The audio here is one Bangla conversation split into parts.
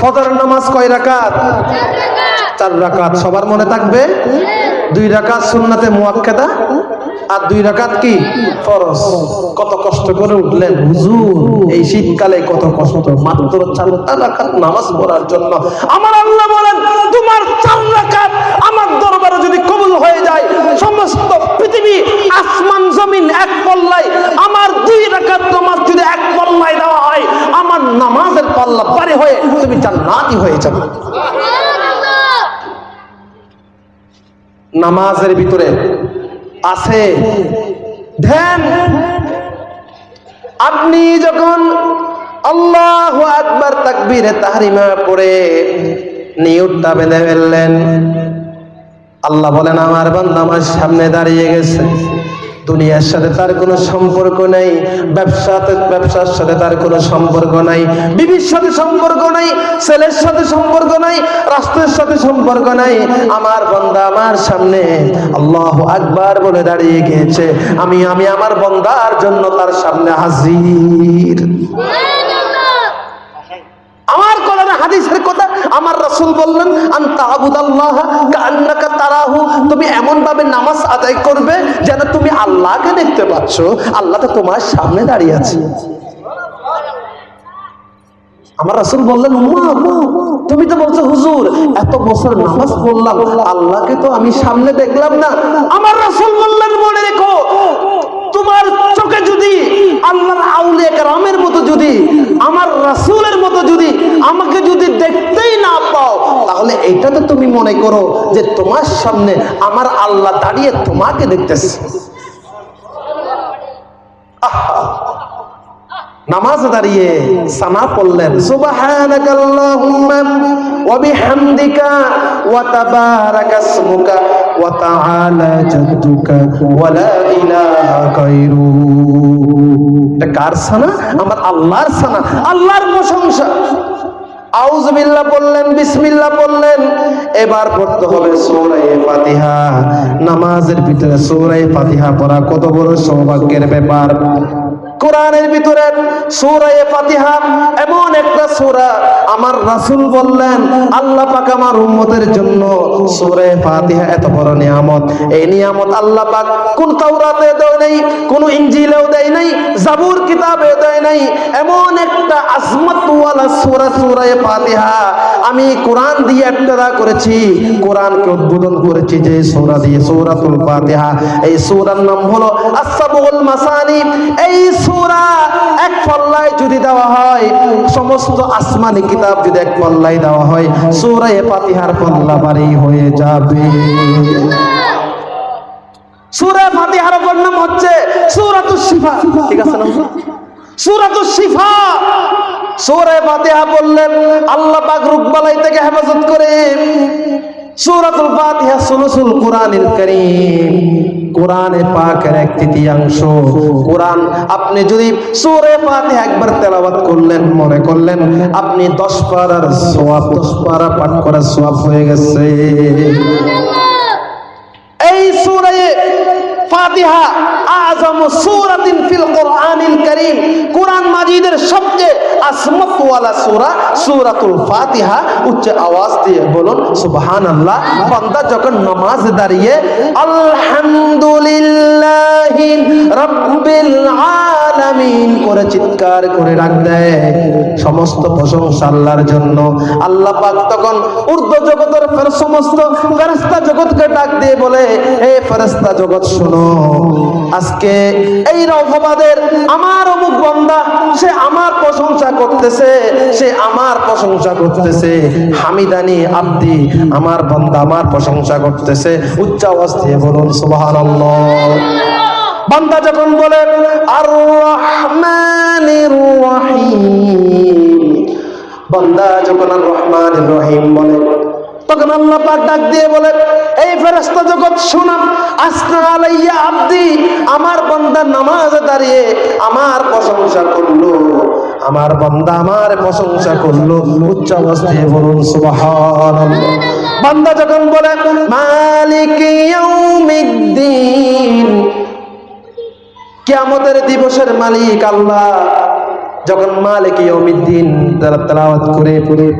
ফজরের নামাজ কয় রাকাত? চার রাকাত। সবার মনে থাকবে? দুই রাকাত সুন্নাতে মুয়াক্কাদা আর দুই রাকাত কি? ফরজ। কত কষ্ট করে উঠলেন। হুজুর, এই শীতকালে কত কষ্ট। মাত্র চারটা রাকাত নামাজ পড়ার জন্য। আমার আল্লাহ বলেন, তোমার চার রাকাত আমার দরবারে যদি কবুল হয়ে যায়, সমস্ত পৃথিবী, আসমান, জমিন এক পল্লায় আমার দুই রাকাত নামাজ যদি এক পল্লায় দেওয়া হয় আমার নামাজের পাল্লা পারে হয়ে তুমি জান্নাতি হয়ে যাবে। নামাজের ভিতরে আছে, ধ্যান। আপনি যখন আল্লাহ আকবার তাকবীরে তাহরিমা পড়ে নিয়তটা বেঁধে ফেললেন আল্লাহ বলেন, আমার বান্দা আমার সামনে দাঁড়িয়ে গেছে। দুনিয়ার সাথে তার কোনো সম্পর্ক নেই, ব্যবসাতে, ব্যবসার সাথে তার কোনো সম্পর্ক নাই, বিবির সাথে সম্পর্ক নাই, ছেলের সাথে সম্পর্ক নাই, রাষ্ট্রের সাথে সম্পর্ক নাই। আমার বন্দা আমার সামনে আল্লাহ আকবার বলে দাঁড়িয়ে গিয়েছে। আমি আমি আমার বন্দার জন্য তার সামনে হাজির। আমার কোরআনে হাদিসের কথা আমার রাসূল বললেন, আনতা আবুদাল্লাহ তারাহু তুমি এমন ভাবে নামাজ আদায় করবে যেন তুমি আল্লাহকে দেখতে পাচ্ছ। আল্লাহ তো তোমার সামনে দাঁড়িয়ে আছে। আমার রাসূল বললেন তুমি তো বলছো, হুজুর, এত বছর নামাজ আল্লাহকে তো আমি সামনে দেখলাম না। আমার রাসূল বললেন, মনে রেখো, তোমার চোখে যদি আল্লাহর আউলিয়া কেরামের মতো যদি, আমার রাসূলের মতো যদি আমাকে যদি তাহলে এটা তো তুমি মনে করো যে তোমার সামনে আমার আল্লাহ দাঁড়িয়ে তোমাকে দেখতেছে। নামাজ দাঁড়িয়ে সানা পড়লেন। কার সানা? আমার আল্লাহর সানা। আল্লাহর প্রশংসা। আউজবিল্লাহ বললেন, বিসমিল্লাহ বললেন। এবার পড়তে হবে সৌরাই ফাতিহা। নামাজের ভিতরে সৌরাই ফাতিহা পড়া কত বড় সৌভাগ্যের ব্যাপার। কোরআনের ভিতরে সূরা ফাতিহা এমন একটা সূরা আমার রাসূল বললেন, আল্লাহ পাক আমার উম্মতের জন্য সূরা ফাতিহা এত বড় নিয়ামত। এই নিয়ামত আল্লাহ পাক কোন তাওরাতে দেয় নাই, কোন ইনজিলেও দেয় নাই, জাবুর কিতাবে দেয় নাই। এমন একটা আজমত ওয়ালা সূরা সূরা ফাতিহা আমি কোরআন দিয়ে ইবতিদা করেছি, কোরআনকে উদ্বোধন করেছি যে সূরা দিয়ে সূরাতুল ফাতিহা। এই সূরার নাম হলো আস-সাবুল মাসানি। এই সূরা এক পাল্লায় যদি দেওয়া হয়, সমস্ত আসমানি কিতাব যদি এক পাল্লায় দেওয়া হয় সূরা পাতিহার পাল্লা বাড়ি হয়ে যাবে। সূরা ফাতিহার অপর নাম হচ্ছে সূরাতুশ শিফা। ঠিক আছে না সূরাতুশ শিফা। সূরা ফাতিহা বললেন আল্লাহ পাক রোগবালাই থেকে হেফাজত করে। সূরাতুল ফাতিহা সুলুসুল কোরআনুল কারীম। কোরআনে পাকের এক তৃতীয়াংশ। কোরআন, আপনি যদি সুরে পাতে একবার তেলাবাদ করলেন, মনে করলেন আপনি 10 পারার সোয়াব দশ পারা পাঠ করার সোয়াব হয়ে গেছে এই সূরায়ে ফাতিহা সূরাতিন ফিল কোরআনিল কারীম। মাজিদের সবচেয়ে সূরা, সূরাতুল ফাতিহা, উচ্চ আওয়াজ দিয়ে বলুন, সুবহানাল্লাহ। বান্দা যখন নামাজ দাঁড়িয়ে, আলহামদুলিল্লাহি রাব্বিল আলামিন করে চিৎকার করে ডাক দেয়। সমস্ত প্রশংসা আল্লাহর জন্য। আল্লাহ পাক তখন ঊর্ধ্ব জগতের সমস্ত ফেরেশতা জগৎকে ডাক দিয়ে বলে, হে ফেরেশতা জগৎ, শোনো। আজকে এই রহবাদের আমার অমুক বান্দা, সে আমার প্রশংসা করতেছে, সে আমার প্রশংসা করতেছে। হামিদানি আব্দি, আমার বান্দা আমার প্রশংসা করতেছে। উচ্চ দিয়ে বলুন, সুবহানাল্লাহ। বান্দা যখন বলে আর বান্দা যখন আর রহমানির রহিম বলে তখন আল্লাহ পাক ডাক দিয়ে বলে, এই ফেরেশতা জগৎ শুনাম আসনা আলাইয়া আব্দি, আমার বান্দা নামাজ দাঁড়িয়ে আমার প্রশংসা করল। আমার বান্দা আমার প্রশংসা করল, উচ্চ অবস্থায় বলুন, সুবহানাল্লাহ। বান্দা যখন বলে, মালিক ইয়াউমিদ্দিন, কিয়ামতের দিবসের মালিক আল্লাহ যখন মালিক ইয়াউমিদ্দিন তারা তেলাওয়াত করে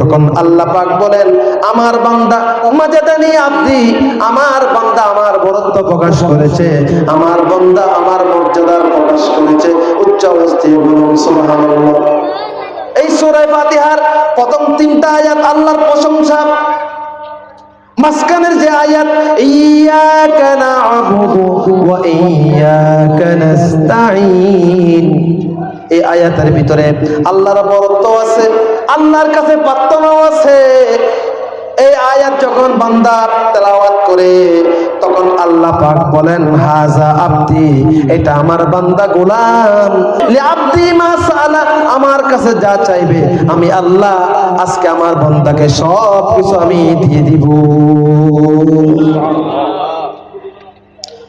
তখন আল্লাহ পাক বলেন, আমার বান্দা মাজাদানি আব্দি, আমার বান্দা আমার বরত্ব প্রকাশ করেছে, আমার বান্দা আমার মর্যাদার প্রকাশ করেছে, উচ্চ অবস্থায় বলুন, সুবহানাল্লাহ। এই সূরা ফাতিহার প্রথম তিনটা আয়াত আল্লাহর প্রশংসা। মাঝখানের যে আয়াত ইয়াকা না'বুদু ওয়া ইয়াকা নাস্তাঈন। এই আয়াতের ভিতরে আল্লাহর বরত্ব আছে, আল্লাহর কাছে প্রার্থনাও আছে। এই আয়াত যখন বান্দা তেলাওয়াত করে, তখন আল্লাহ পাক বলেন, হাজা আব্দি, এটা আমার বান্দা গোলাম। আব্দি মা সালা আমার কাছে যা চাইবে, আমি আল্লাহ আজকে আমার বান্দাকে সব কিছু আমি দিয়ে দিব।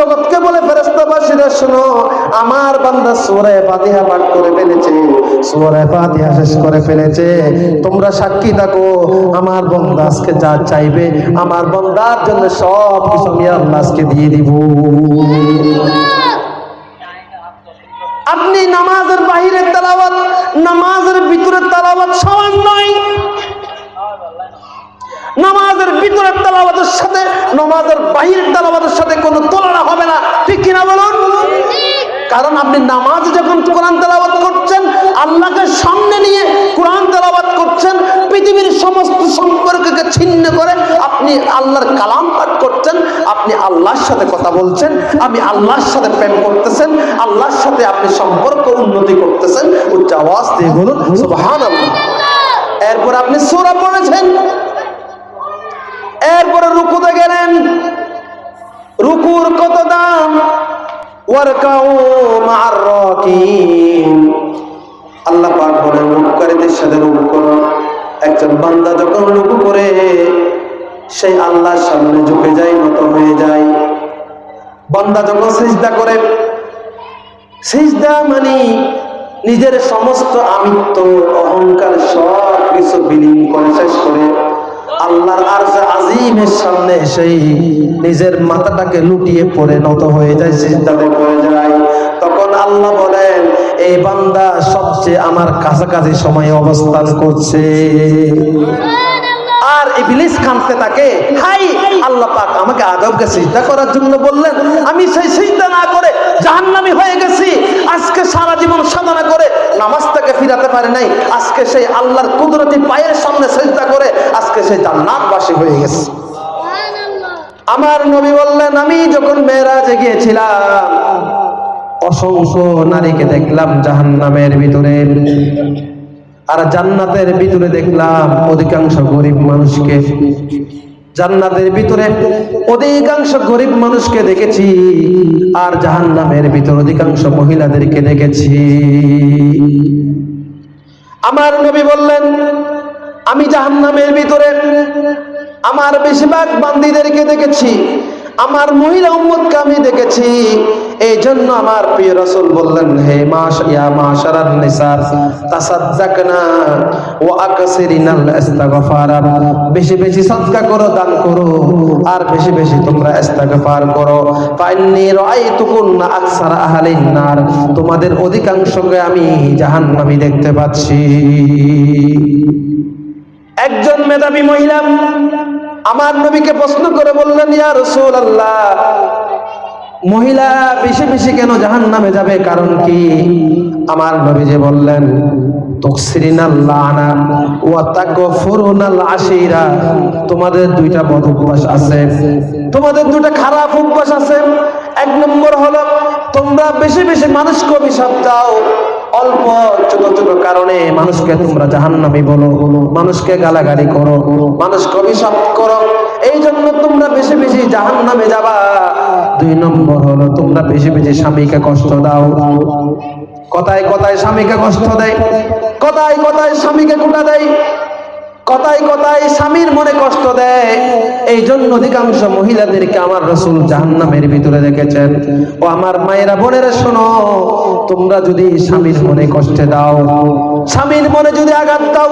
জগৎকে বলে আমার বান্দা পাঠ করে ফেলেছে। শেষ করে ফেলেছে। তোমরা সাক্ষী থাকো, আমার বান্দা আজকে যা চাইবে, আমার বান্দার জন্য সব কিছু আমি আল্লাহ আজকে দিয়ে দিব। আপনি নামাজের বাহিরে তেলাওয়াত, নামাজের ভিতরে তেলাওয়াত সমান নয়। নামাজের ভিতরের তালাবাদের সাথে, নামাজের বাহিরের তালাবাদের সাথে কোনো তুলনা হবে না। ঠিক কিনা বলুন? কারণ আপনি নামাজ যখন কোরআন তেলাবাদ করছেন, আল্লাহকে সামনে নিয়ে কোরআন তেলাবাদ করছেন, পৃথিবীর সমস্ত সম্পর্ককে ছিন্ন করে আপনি আল্লাহর কালাম পাঠ করছেন, আপনি আল্লাহর সাথে কথা বলছেন, আপনি আল্লাহর সাথে প্রেম করতেছেন, আল্লাহর সাথে আপনি সম্পর্ক উন্নতি করতেছেন, উচ্চ আওয়াজ দিয়ে বলুন, সুবহানাল্লাহ। এরপর আপনি সূরা পড়েছেন এরপরে রুকুতে গেলেন রুকুর কত দাম? আল্লাহ পাক বলেন রুকুকারীদের সাথে রুকু করো। একজন বান্দা যখন করে সেই আল্লাহর সামনে ঝুঁকে যায়, নত হয়ে যায়। বান্দা যখন সিজদা করে, সিজদা মানে নিজের সমস্ত আমিত্ব, অহংকার সব কিছু বিলীন করে, শেষ করে। আল্লাহর আরজে আজিমের সামনে সেই নিজের মাথাটাকে লুটিয়ে পড়ে নত হয়ে যায় সিজদাতে পড়ে যায়। তখন আল্লাহ বলেন, এই বান্দা সবচেয়ে আমার কাছাকাছি সময়ে অবস্থান করছে। আর ইবলিস কাঁদতে থাকে, হাই, আল্লাহ পাক আমাকে আদবকে সিজদা করার জন্য বললেন, আমি সেই সিজদা না করে জাহান্নামী হয়ে গেছি। আজকে সারা জীবন সাধনা করে নামাজটাকে ফিরাতে পারে নাই। আজকে সেই আল্লাহর কুদরতি পায়ের সামনে সিজদা করে আজকে সেই জান্নাতবাসী হয়ে গেছে। আমার নবী বললেন, আমি যখন মেয়েরাজে গিয়েছিলাম, অসংখ্য নারীকে দেখলাম জাহান্নামের ভিতরে। আর জান্নাতের ভিতরে দেখলাম অধিকাংশ গরিব মানুষকে। জান্নাতের ভিতরে অধিকাংশ গরিব মানুষকে দেখেছি, আর জাহান্নামের ভিতরে অধিকাংশ মহিলাদেরকে দেখেছি। আমার নবী বললেন, আমি জাহান্নামের ভিতরে আমার বেশিরভাগ বান্দিদেরকে দেখেছি আমার মহিলা উম্মতকে আমি দেখেছি। এই জন্য আমার প্রিয় রাসূল বললেন, হে মাস ইয়া মাশারান নিসার, তাসাদদাকনা ওয়া আকসিরিনাল ইস্তিগফার বেশি বেশি সাদকা করো, দান করো। আর বেশি বেশি তোমরা ইস্তিগফার করো। ফাইন্নি রাআইতুকুন্না আকসারা আহলিন নার। তোমাদের অধিকাংশকে আমি জাহান্নামী দেখতে পাচ্ছি। একজন মেধাবী মহিলা আমার নবীকে প্রশ্ন করে বললেন, ইয়া রাসূলুল্লাহ, মহিলা বেশি বেশি কেন জাহান নামে যাবে? কারণ কি? আমার নবী যে বললেন তোমাদের দুইটা বদ অভ্যাস আছে। তোমাদের দুইটা খারাপ অভ্যাস আছে। এক নম্বর হলো, তোমরা বেশি বেশি মানুষকে অভিশাপ দাও, অল্প ছোট কারণে মানুষকে তোমরা জাহান্নামি বলো, মানুষকে গালাগালি করো, মানুষকে অভিশাপ করো। এই জন্য তোমরা বেশি বেশি জাহান্নামে যাবা। দুই নম্বর হলো তোমরা বেশি বেশি স্বামীকে কষ্ট দাও। কথায় কথায় স্বামীকে কষ্ট দেয়, কথায় কথায় স্বামীকে কোটা দেয়। কথায় কথায় স্বামীর মনে কষ্ট দেয়। এই জন্য অধিকাংশ মহিলাদেরকে আমার রসুল জাহান্নামের ভিতরে রেখেছেন। ও আমার মায়েরা বোনেরা শোনো, তোমরা যদি স্বামীর মনে কষ্টে দাও, স্বামীর মনে যদি আঘাত দাও,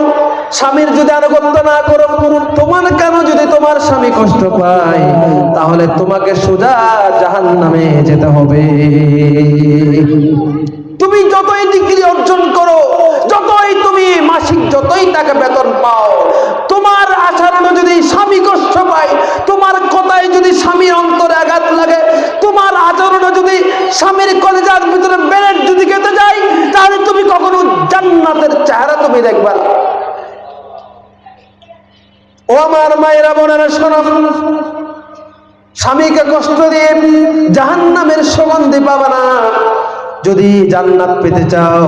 স্বামীর যদি আনুগত্য না করো তোমার কেন যদি তোমার স্বামী কষ্ট পায়? তাহলে তোমাকে সোজা জাহান্নামে যেতে হবে। তুমি যতই ডিগ্রি অর্জন করো, যতই তুমি মাসিক যতই টাকা বেতন পাও তোমার আচরণে যদি স্বামী কষ্ট পায় তোমার কথায় যদি স্বামীর অন্তরে আঘাত লাগে তোমার আচরণে যদি স্বামীর কলেজার ভিতরে বেরেট যদি খেতে যায়, তাহলে তুমি কখনো জান্নাতের চেহারা তুমি দেখবা ও আমার মায়েরা, বোনেরা, শোনো। স্বামীকে কষ্ট দিয়ে জাহান্নামের সুগন্ধি পাবা যদি জান্নাত পেতে চাও,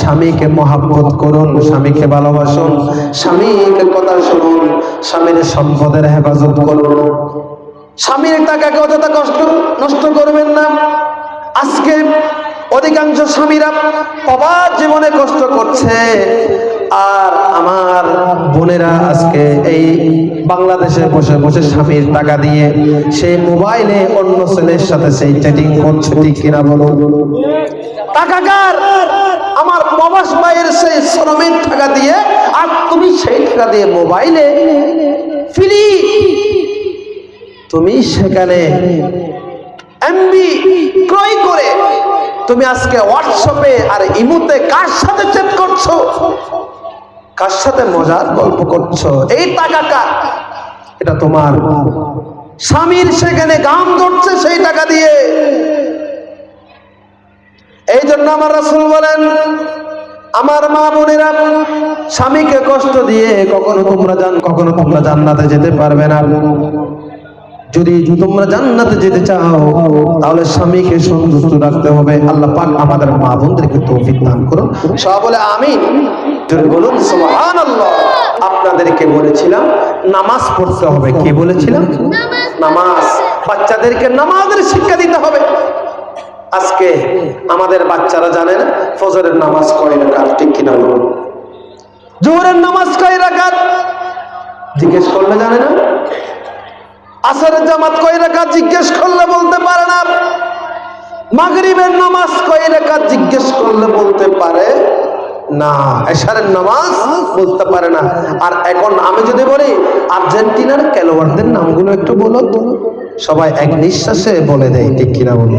স্বামীকে মহাব্বত করুন, স্বামীকে ভালোবাসুন, স্বামীকে কথা শুনুন, স্বামীর সম্পদের হেফাজত করুন। স্বামীর টাকাকে অযথা কষ্ট, নষ্ট করবেন না। আজকে অধিকাংশ স্বামীরা অবাধ জীবনে কষ্ট করছে। আর আমার বোনেরা আজকে এই বাংলাদেশে বসে বসে স্বামীর টাকা দিয়ে সেই মোবাইলে অন্য ছেলের সাথে সেই চ্যাটিং করছে, ঠিক কিনা বলো? টাকা কার? আমার প্রবাস ভাইয়ের সেই শ্রমের টাকা দিয়ে, আর তুমি সেই টাকা দিয়ে মোবাইলে ফ্রি। তুমি সেখানে এমবি ক্রয় করে তুমি আজকে হোয়াটসঅ্যাপে আর ইমুতে কার সাথে চ্যাট করছ? কার সাথে মজার গল্প করছ? এই টাকা কার? এটা তোমার স্বামীর সেখানে গান ধরছে সেই টাকা দিয়ে। এই জন্য আমার রাসূল বলেন, আমার মা বোনেরা, স্বামীকে কষ্ট দিয়ে কখনো তোমরা জান, কখনো তোমরা জান্নাতে যেতে পারবে না। যদি তোমরা জান্নাতে যেতে চাও তাহলে স্বামীকে সন্তুষ্ট রাখতে হবে। আল্লাহ পাক আমাদের মা বোনদেরকে তৌফিক দান করুন। সব বলে আমিন। জোরে বলুন সুবহানাল্লাহ। আপনাদেরকে বলেছিলাম নামাজ পড়তে হবে। কি বলেছিলাম? নামাজ। বাচ্চাদেরকে নামাজের শিক্ষা দিতে হবে। আজকে আমাদের বাচ্চারা জানে না ফজরের নামাজ কয় রাকাত ঠিক কিনা বলুন? জোহরের নামাজ কয় রাকাত? জিজ্ঞেস করলে জানে না? আসরের জামাত কয় রেখা জিজ্ঞেস করলে বলতে পারে না। মাগরিবের নামাজ কয় রেখা জিজ্ঞেস করলে বলতে পারে না। এশারের নামাজ বলতে পারে না। আর এখন আমি যদি বলি, আর্জেন্টিনার খেলোয়াড়দের নামগুলো একটু বলো সবাই এক নিঃশ্বাসে বলে দেয়, ঠিক কিনা বলো